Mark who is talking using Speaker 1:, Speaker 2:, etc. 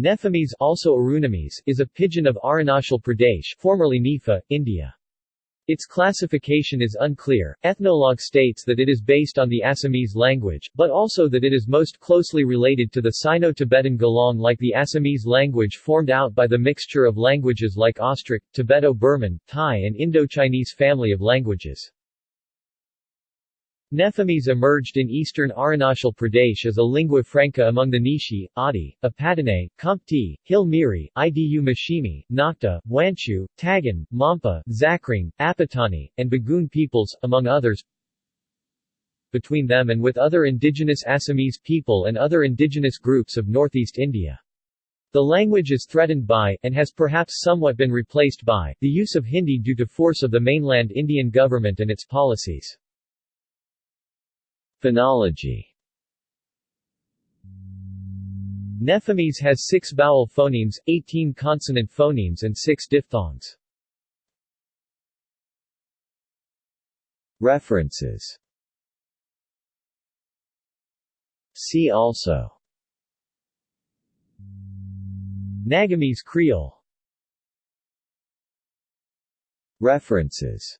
Speaker 1: Nefamese also Arunamese, is a pidgin of Arunachal Pradesh formerly NEFA, India. Its classification is unclear. Ethnologue states that it is based on the Assamese language, but also that it is most closely related to the Sino-Tibetan Galang like the Assamese language formed out by the mixture of languages like Austric, Tibeto-Burman, Thai and Indo-Chinese family of languages. Nefamese emerged in eastern Arunachal Pradesh as a lingua franca among the Nishi, Adi, Apadane, Khamti, Hill Miri, Idu Mishmi, Nakta, Wancho, Tagan, Monpa, Zakring, Apatani, and Bugun peoples, among others. Between them and with other indigenous Assamese people and other indigenous groups of northeast India. The language is threatened by, and has perhaps somewhat been replaced by, the use of Hindi due to force of the mainland Indian government and its policies. Phonology. Nefamese has six vowel phonemes, 18 consonant phonemes and six diphthongs. References. See also. Nagamese Creole. References